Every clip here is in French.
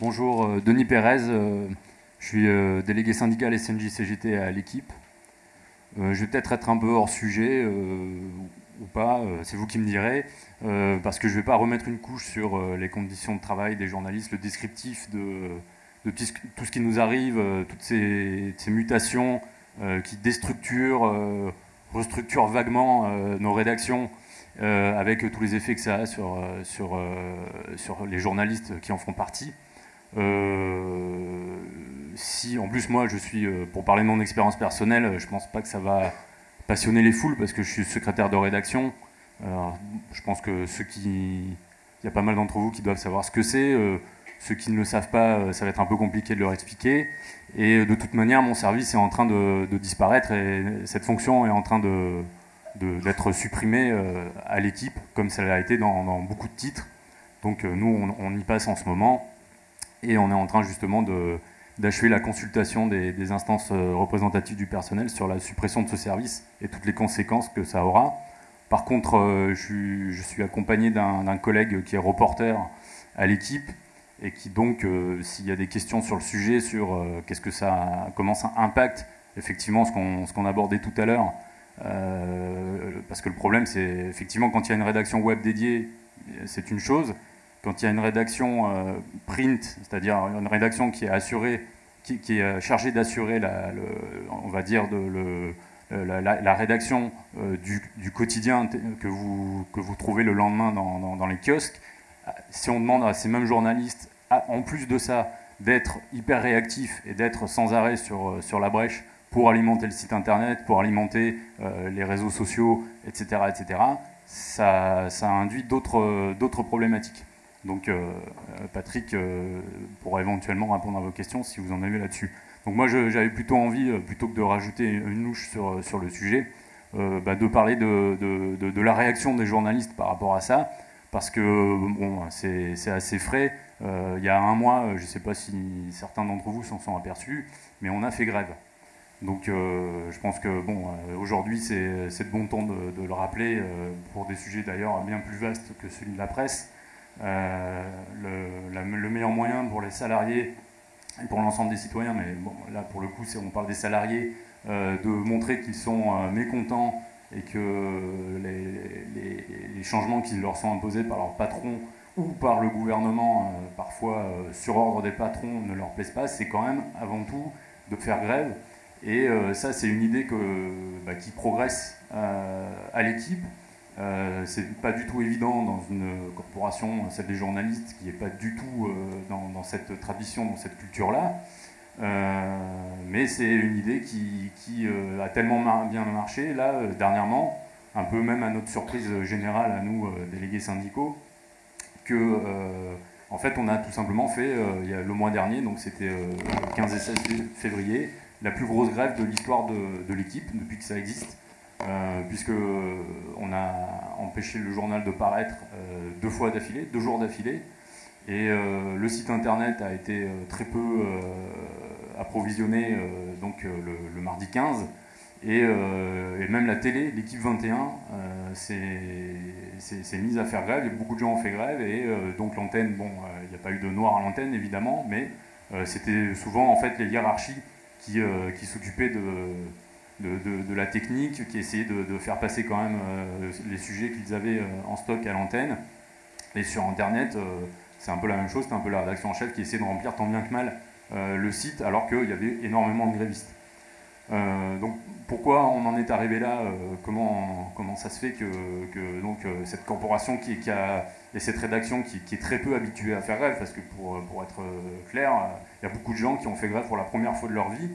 Bonjour, euh, Denis Pérez. euh, Je suis euh, délégué syndical SNJ-CGT à l'équipe. Je vais peut-être être un peu hors sujet ou pas, c'est vous qui me direz, parce que je ne vais pas remettre une couche sur les conditions de travail des journalistes, le descriptif de, tout ce- qui nous arrive, toutes ces, mutations qui déstructurent, restructurent vaguement nos rédactions, avec tous les effets que ça a sur les journalistes qui en font partie. Euh, si en plus moi je suis, euh, pour parler de mon expérience personnelle, je pense pas que ça va passionner les foules parce que je suis secrétaire de rédaction. Euh, je pense que ceux qui, il y a pas mal d'entre vous qui doivent savoir ce que c'est. Euh, ceux qui ne le savent pas, euh, ça va être un peu compliqué de leur expliquer. Et de toute manière, mon service est en train de, disparaître et cette fonction est en train d'être supprimée euh, à l'équipe, comme ça l'a été dans, beaucoup de titres. Donc euh, nous, on y passe en ce moment et on est en train justement d'achever la consultation des, instances euh, représentatives du personnel sur la suppression de ce service et toutes les conséquences que ça aura. Par contre, euh, je, suis- accompagné d'un, collègue qui est reporter à l'équipe et qui donc, euh, s'il y a des questions sur le sujet, sur qu'est-ce que ça, comment ça impacte effectivement ce qu'on, ce qu'on abordait tout à l'heure, parce que le problème, c'est effectivement quand il y a une rédaction web dédiée, c'est une chose. Quand il y a une rédaction euh, print, c'est-à-dire une rédaction qui est assurée, qui, est euh, chargée d'assurer, on va dire, le, la, rédaction euh, du, quotidien que vous, trouvez le lendemain dans, les kiosques, euh, si on demande à ces mêmes journalistes, en plus de ça, d'être hyper réactifs et d'être sans arrêt sur, euh, la brèche pour alimenter le site internet, pour alimenter euh, les réseaux sociaux, etc., etc., ça, induit d'autres problématiques. Donc euh, euh, Patrick euh, pourra éventuellement répondre à vos questions si vous en avez là-dessus. Donc moi j'avais plutôt envie, plutôt que de rajouter une louche sur, le sujet, bah, de parler de, la réaction des journalistes par rapport à ça, parce que bon, c'est assez frais. Il y a un mois, je ne sais pas si certains d'entre vous s'en sont aperçus, mais on a fait grève. Donc je pense que bon, aujourd'hui c'est de bon ton de, le rappeler pour des sujets d'ailleurs bien plus vastes que celui de la presse. Euh, le, meilleur moyen pour les salariés et pour l'ensemble des citoyens, mais là pour le coup on parle des salariés, euh, de montrer qu'ils sont euh, mécontents et que les, changements qui leur sont imposés par leur patron ou par le gouvernement, parfois sur ordre des patrons, ne leur plaisent pas, c'est quand même avant tout de faire grève. Et ça, c'est une idée bah, qui progresse à l'équipe. Euh, c'est pas du tout évident dans une corporation, celle des journalistes, qui n'est pas du tout euh, dans, cette tradition, dans cette culture-là. Euh, mais c'est une idée qui, a tellement bien marché, là, dernièrement, un peu même à notre surprise générale, à nous, délégués syndicaux, que, en fait, on a tout simplement fait, le mois dernier, donc c'était le 15 et 16 février, la plus grosse grève de l'histoire de l'équipe, depuis que ça existe, euh, puisque euh, on a empêché le journal de paraître euh, deux fois d'affilée, deux jours d'affilée, et euh, le site internet a été très peu approvisionné donc le, mardi 15, et, même la télé, l'équipe 21, euh, s'est mise à faire grève, et beaucoup de gens ont fait grève, et donc l'antenne, bon, il n'y a pas eu de noir à l'antenne évidemment, mais c'était souvent en fait les hiérarchies qui, qui s'occupaient de, de, la technique, qui essayaient de, faire passer quand même euh, les sujets qu'ils avaient euh, en stock à l'antenne. Et sur Internet, euh, c'est un peu la même chose, c'est un peu la rédaction en chef qui essaie de remplir tant bien que mal le site, alors qu'il y avait énormément de grévistes. Donc pourquoi on en est arrivé là comment, comment ça se fait que, que donc, cette corporation qui, a, et cette rédaction qui, qui est très peu habituée à faire grève, parce que pour, pour être clair, il y a beaucoup de gens qui ont fait grève pour la première fois de leur vie,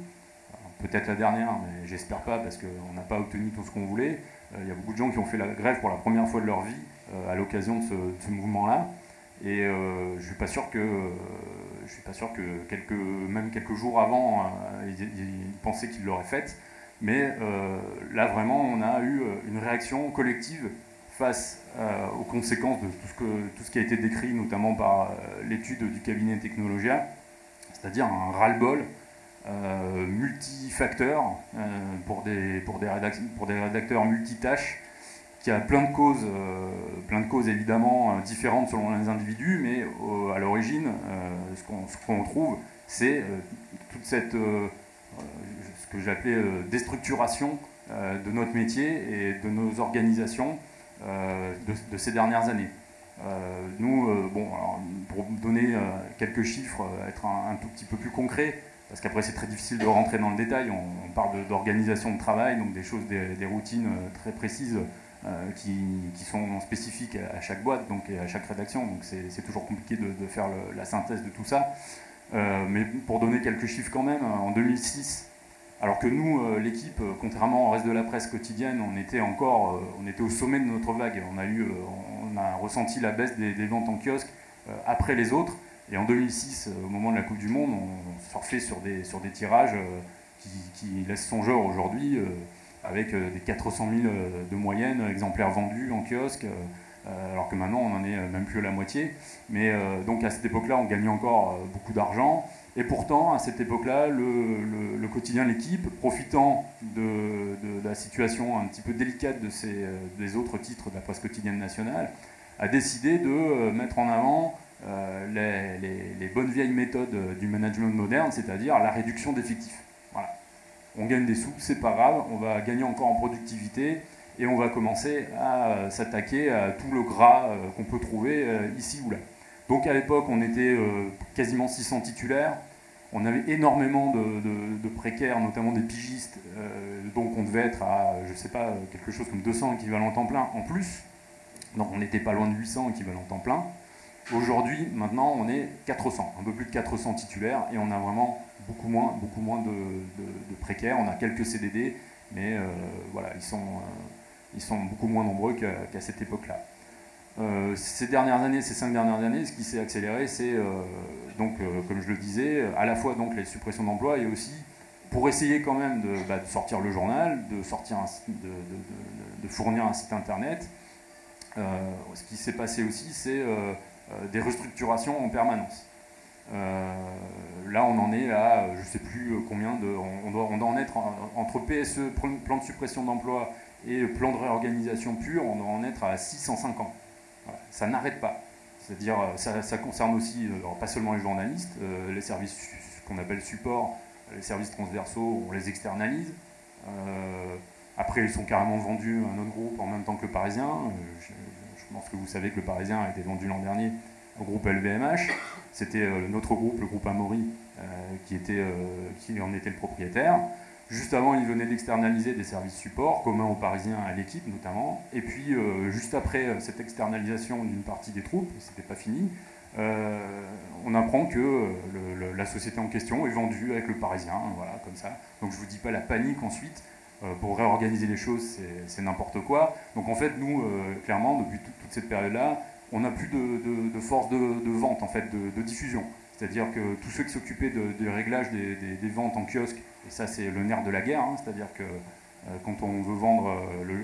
peut-être la dernière, mais j'espère pas parce qu'on n'a pas obtenu tout ce qu'on voulait. Euh, il y a beaucoup de gens qui ont fait la grève pour la première fois de leur vie euh, à l'occasion de ce, mouvement-là. Et euh, je suis pas sûr que je suis pas sûr que quelques même quelques jours avant ils, pensaient qu'ils l'auraient faite. Mais là vraiment on a eu une réaction collective face aux conséquences de tout ce, tout ce qui a été décrit notamment par l'étude du cabinet Technologia, c'est-à-dire un ras-le-bol euh, multifacteur euh, pour, des, pour, des pour des rédacteurs multitâches qui a plein de causes, plein de causes évidemment différentes selon les individus, mais à l'origine, ce qu'on trouve, c'est toute cette, ce que j'appelais déstructuration de notre métier et de nos organisations de, ces dernières années. nous, bon, pour donner quelques chiffres, être un, tout petit peu plus concret, parce qu'après c'est très difficile de rentrer dans le détail, on, parle d'organisation de, travail, donc des choses, des, routines euh, très précises euh, qui, sont spécifiques à, chaque boîte donc, et à chaque rédaction, donc c'est toujours compliqué de, faire la synthèse de tout ça. Euh, mais pour donner quelques chiffres quand même, en 2006, alors que nous, l'équipe, contrairement au reste de la presse quotidienne, on était encore on était au sommet de notre vague. On a, eu, on a ressenti la baisse des, des ventes en kiosque après les autres. Et en 2006, euh, au moment de la Coupe du Monde, on surfait sur des, sur des tirages euh, qui, laissent songeur aujourd'hui, euh, avec des 400 000 de moyenne exemplaires vendus en kiosque, alors que maintenant on en est même plus à la moitié. Mais donc à cette époque-là, on gagnait encore beaucoup d'argent. Et pourtant, à cette époque-là, le, quotidien L'équipe, profitant de, la situation un petit peu délicate de ces, des autres titres de la presse quotidienne nationale, a décidé de mettre en avant euh, les, bonnes vieilles méthodes du management moderne, c'est-à-dire la réduction d'effectifs. Voilà. On gagne des sous, c'est pas grave, on va gagner encore en productivité et on va commencer à euh, s'attaquer à tout le gras euh, qu'on peut trouver ici ou là. Donc à l'époque, on était quasiment 600 titulaires, on avait énormément de, précaires, notamment des pigistes, donc on devait être à, je sais pas, quelque chose comme 200 équivalents temps plein en plus. Donc on n'était pas loin de 800 équivalents temps plein. Aujourd'hui, maintenant, on est 400, un peu plus de 400 titulaires, et on a vraiment beaucoup moins, beaucoup moins de, précaires. On a quelques CDD, mais euh, voilà, ils sont, euh, ils sont beaucoup moins nombreux qu'à cette époque-là. Euh, ces dernières années, ces cinq dernières années, ce qui s'est accéléré, c'est donc, comme je le disais, à la fois donc les suppressions d'emplois et aussi pour essayer quand même de, bah, sortir le journal, de sortir de, fournir un site internet. ce qui s'est passé aussi, c'est des restructurations en permanence. Euh, là, on en est à, je ne sais plus combien de. On doit, on doit en être entre PSE, plan de suppression d'emploi, et plan de réorganisation pur, on doit en être à 650. Ça n'arrête pas. C'est-à-dire, ça, concerne aussi, pas seulement les journalistes, euh, les services qu'on appelle support, les services transversaux, on les externalise. après, ils sont carrément vendus à un autre groupe en même temps que le Parisien. Je pense que vous savez que le Parisien a été vendu l'an dernier au groupe LVMH. C'était euh, notre groupe, le groupe Amaury, euh, qui, était, euh, qui en était le propriétaire. Juste avant, il venait d'externaliser des services support, communs aux Parisiens à l'équipe notamment. Et puis, juste après cette externalisation d'une partie des troupes, c'était pas fini, on apprend que la société en question est vendue avec le Parisien, voilà, comme ça. Donc je vous dis pas la panique ensuite, pour réorganiser les choses, c'est n'importe quoi. Donc en fait, nous, euh, clairement, depuis toute cette période-là, on n'a plus de, force de, vente, en fait, de, diffusion. C'est-à-dire que tous ceux qui s'occupaient du réglage des, ventes en kiosque, et ça c'est le nerf de la guerre, hein, c'est-à-dire que euh, quand on veut vendre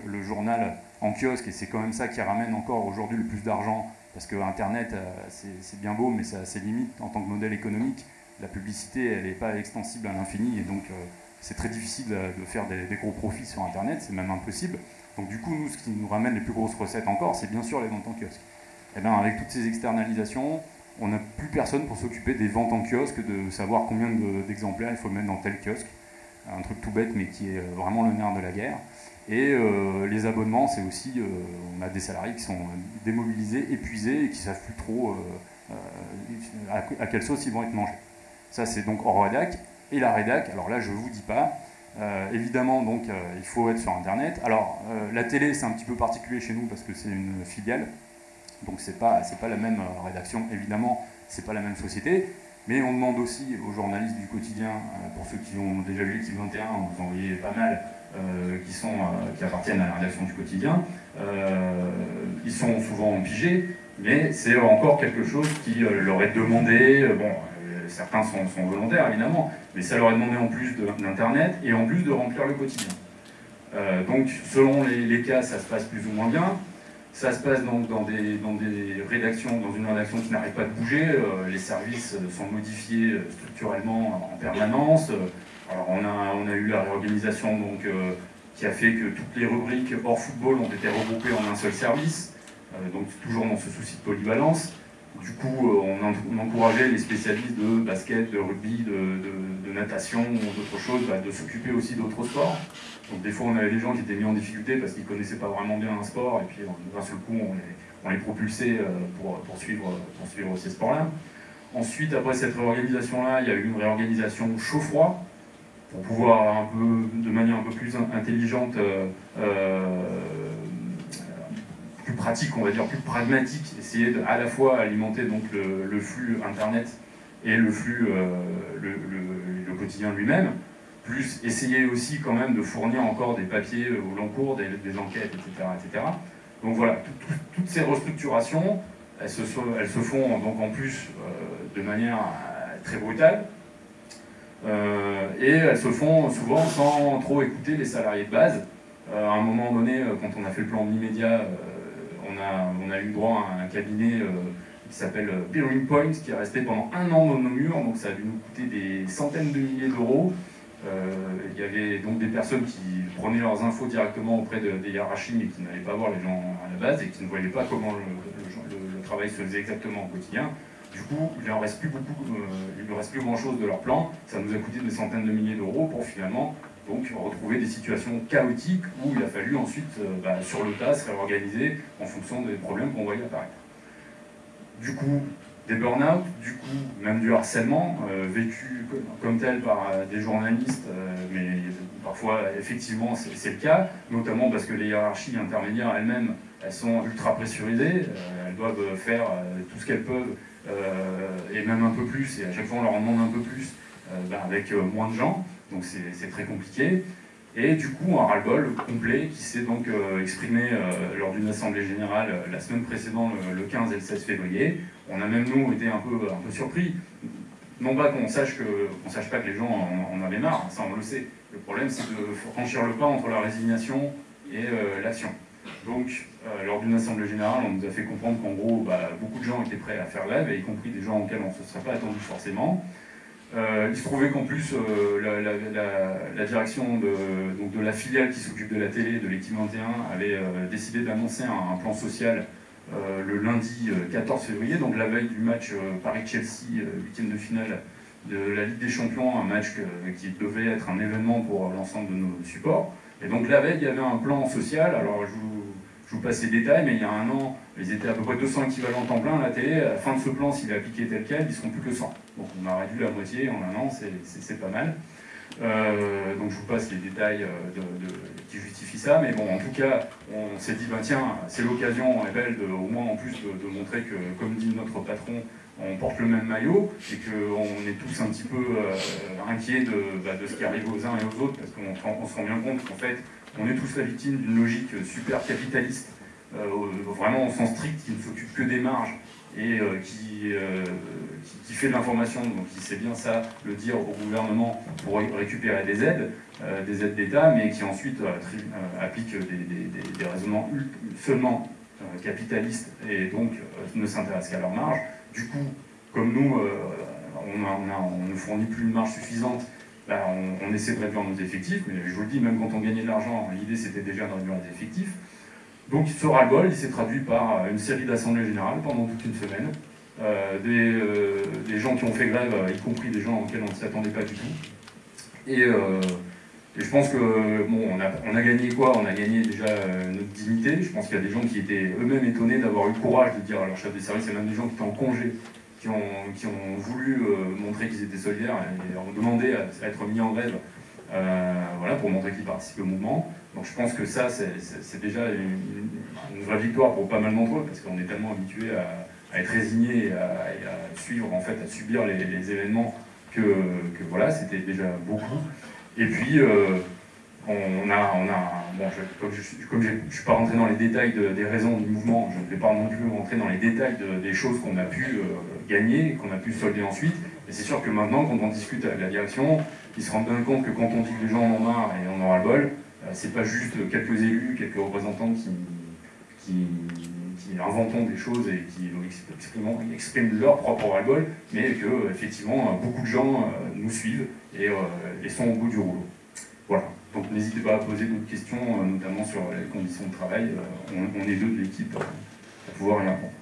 le, journal en kiosque, et c'est quand même ça qui ramène encore aujourd'hui le plus d'argent, parce que Internet, c'est bien beau, mais ça a ses limites en tant que modèle économique. La publicité, elle n'est pas extensible à l'infini, et donc c'est très difficile de faire des, gros profits sur Internet, c'est même impossible. Donc du coup, nous, ce qui nous ramène les plus grosses recettes encore, c'est bien sûr les ventes en kiosque. Et eh bien avec toutes ces externalisations, on n'a plus personne pour s'occuper des ventes en kiosque, de savoir combien d'exemplaires il faut mettre dans tel kiosque. Un truc tout bête, mais qui est vraiment le nerf de la guerre. Et euh, les abonnements, c'est aussi, euh, on a des salariés qui sont démobilisés, épuisés et qui ne savent plus trop euh, à, quelle sauce ils vont être mangés. Ça, c'est donc hors rédac et la rédac. Alors là, je ne vous dis pas. Euh, évidemment, donc, euh, il faut être sur Internet. Alors, euh, la télé, c'est un petit peu particulier chez nous parce que c'est une filiale. Donc, ce n'est pas, pas la même rédaction, évidemment, c'est pas la même société. Mais on demande aussi aux journalistes du quotidien, pour ceux qui ont déjà vu l'équipe 21, vous en pas mal, qui, sont, qui appartiennent à la rédaction du quotidien. ils sont souvent pigés, mais c'est encore quelque chose qui leur est demandé. bon, certains sont, volontaires évidemment, mais ça leur est demandé en plus d'Internet et en plus de remplir le quotidien. Euh, donc selon les, cas, ça se passe plus ou moins bien. Ça se passe donc dans des, dans des rédactions, dans une rédaction qui n'arrête pas de bouger. Euh, les services sont modifiés euh, structurellement en permanence. Alors on a, on a eu la réorganisation donc, qui a fait que toutes les rubriques hors football ont été regroupées en un seul service, donc toujours dans ce souci de polyvalence. Du coup, on, encourageait les spécialistes de basket, de rugby, de, natation ou d'autres choses, bah, de s'occuper aussi d'autres sports. Donc des fois, on avait des gens qui étaient mis en difficulté parce qu'ils ne connaissaient pas vraiment bien un sport, et puis d'un seul coup, on les, on les propulsait pour, pour, suivre, pour suivre ces sports-là. Ensuite, après cette réorganisation-là, il y a eu une réorganisation chaud-froid pour pouvoir un peu, de manière un peu plus intelligente, euh, euh, pratique, on va dire, plus pragmatique, essayer de, à la fois alimenter donc le, flux Internet et le flux, euh, le, quotidien lui-même, plus essayer aussi quand même de fournir encore des papiers au long cours, des, enquêtes, etc., etc. Donc voilà, toutes ces restructurations, elles se, font donc en plus de manière très brutale, euh, et elles se font souvent sans trop écouter les salariés de base. Euh, à un moment donné, euh, quand on a fait le plan immédiat, on a, eu droit à un cabinet qui s'appelle Peering Point, qui est resté pendant un an dans nos murs, donc ça a dû nous coûter des centaines de milliers d'euros. il y avait donc des personnes qui prenaient leurs infos directement auprès des hiérarchies mais qui n'allaient pas voir les gens à la base et qui ne voyaient pas comment le travail se faisait exactement au quotidien. Du coup, il ne reste plus beaucoup, euh, il ne reste plus grand-chose de leur plan. Ça nous a coûté des centaines de milliers d'euros pour finalement donc retrouver des situations chaotiques où il a fallu ensuite, euh, bah, sur le tas, se réorganiser en fonction des problèmes qu'on voyait apparaître. Du coup, des burn-out, du coup, même du harcèlement, euh, vécu comme tel par des journalistes, mais parfois, effectivement, c'est le cas, notamment parce que les hiérarchies intermédiaires elles-mêmes, elles sont ultra pressurisées, elles doivent faire tout ce qu'elles peuvent euh, et même un peu plus, et à chaque fois on leur en demande un peu plus, euh, avec euh, moins de gens, donc c'est très compliqué. Et du coup, un ras-le-bol complet qui s'est donc exprimé lors d'une assemblée générale la semaine précédente, le, 15 et le 16 février. On a même, nous, été un peu, un peu surpris. Non pas qu'on sache, que, sache pas que les gens en, avaient marre, ça on le sait. Le problème, c'est de franchir le pas entre la résignation et l'action. Donc, euh, lors d'une assemblée générale, on nous a fait comprendre qu'en gros, bah, beaucoup de gens étaient prêts à faire grève, y compris des gens auxquels on ne se serait pas attendu forcément. Euh, il se trouvait qu'en plus, euh, la, direction de, donc de, la filiale qui s'occupe de la télé, de l'équipe 21, avait décidé d'annoncer un, plan social le lundi 14 février, donc la veille du match Paris-Chelsea, huitième de finale de la Ligue des Champions, un match qui devait être un événement pour l'ensemble de nos supports. Et donc la veille, il y avait un plan social, alors je vous je vous passe les détails, mais il y a un an, ils étaient à peu près 200 équivalents temps plein à la télé. À la fin de ce plan, s'il est appliqué tel quel, ils seront plus que 100. Donc on a réduit la moitié en un an, c'est pas mal. Euh, donc je vous passe les détails euh, qui justifient ça, mais bon, en tout cas, on s'est dit, ben tiens, c'est l'occasion, est belle, au moins en plus de, montrer que, comme dit notre patron, on porte le même maillot et qu'on est tous un petit peu euh, inquiets bah, de, ce qui arrive aux uns et aux autres, parce qu'on se rend bien compte qu'en fait, on est tous la victime d'une logique super capitaliste, euh, vraiment au sens strict, qui ne s'occupe que des marges et euh, euh, qui, fait de l'information, donc qui sait bien ça, le dire au gouvernement pour récupérer des aides, des aides d'État, mais qui ensuite applique des, raisonnements seulement capitalistes et donc ne s'intéresse qu'à leur marge. Du coup, comme nous, on, ne fournit plus une marge suffisante bah, on, essaie de réduire nos effectifs, mais je vous le dis, même quand on gagnait de l'argent, l'idée c'était déjà de réduire les effectifs. Donc ce ras-le-bol, il s'est traduit par euh, une série d'assemblées générales pendant toute une semaine, euh, euh, des, gens qui ont fait grève, y compris des gens auxquels on ne s'attendait pas du tout. Et, je pense que, bon, on a, gagné quoi? On a gagné déjà notre dignité. Je pense qu'il y a des gens qui étaient eux-mêmes étonnés d'avoir eu le courage de dire à leur chef de service, a même des gens qui étaient en congé qui ont, voulu euh, montrer qu'ils étaient solidaires et ont demandé à, être mis en grève euh, voilà, pour montrer qu'ils participent au mouvement. Donc je pense que ça, c'est déjà une, vraie victoire pour pas mal d'entre eux, parce qu'on est tellement habitué à, être résigné et à, suivre, en fait, à subir les, événements que, voilà, c'était déjà beaucoup. Et puis, euh, on a, on a comme je ne suis pas rentré dans les détails des raisons du mouvement, je ne vais pas non plus rentrer dans les détails des choses qu'on a pu gagner, qu'on a pu solder ensuite. Et c'est sûr que maintenant, quand on discute avec la direction, ils se rendent bien compte que quand on dit que les gens en ont marre et on aura le bol, euh, c'est pas juste quelques élus, quelques représentants qui, qui, des choses et qui expriment, leur propre ras-le-bol, mais que effectivement beaucoup de gens euh, nous suivent euh, et sont au bout du rouleau. Donc n'hésitez pas à poser d'autres questions, notamment sur les conditions de travail. On, on est deux de l'équipe pour pouvoir y répondre.